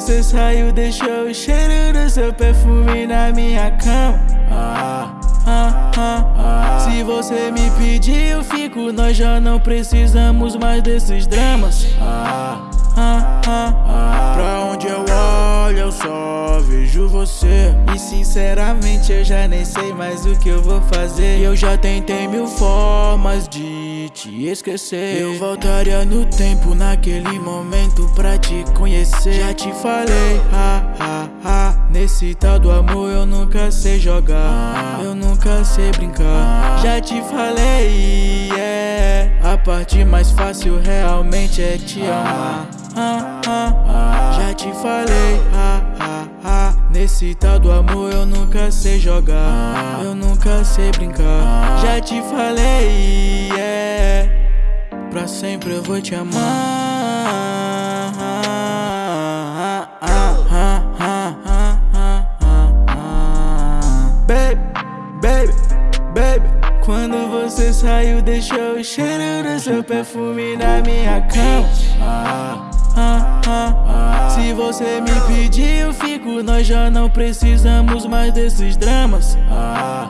Você saiu, deixou o cheiro do seu perfume na minha cama. Ah, ah, ah. Se você me pedir, eu fico. Nós já não precisamos mais desses dramas. Ah, ah, ah. Pra onde eu olho, eu só vejo você. E sinceramente, eu já nem sei mais o que eu vou fazer. Eu já tentei mil formas de te esquecer. Eu voltaria no tempo, naquele momento, pra te conhecer. Já te falei, ha, ha, ha. Nesse tal do amor eu nunca sei jogar. Eu nunca sei brincar. Já te falei, yeah. A parte mais fácil realmente é te amar. Ah, ah, ah. Já te falei, ah, ah, ah. Nesse tal do amor eu nunca sei jogar. Eu nunca sei brincar. Já te falei, yeah. Sempre eu vou te amar. Baby, baby, baby. Quando você saiu, deixou o cheiro do seu perfume na minha cama. Se você me pedir, eu fico. Nós já não precisamos mais desses dramas. Ah,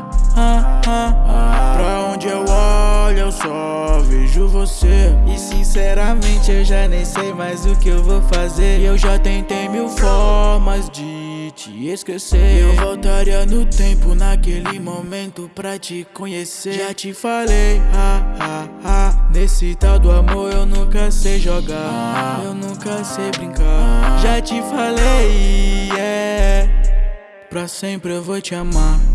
você. E sinceramente, eu já nem sei mais o que eu vou fazer. Eu já tentei mil formas de te esquecer. Eu voltaria no tempo, naquele momento, pra te conhecer. Já te falei, ha, ha, ha. Nesse tal do amor eu nunca sei jogar. Eu nunca sei brincar. Já te falei, yeah. Pra sempre eu vou te amar.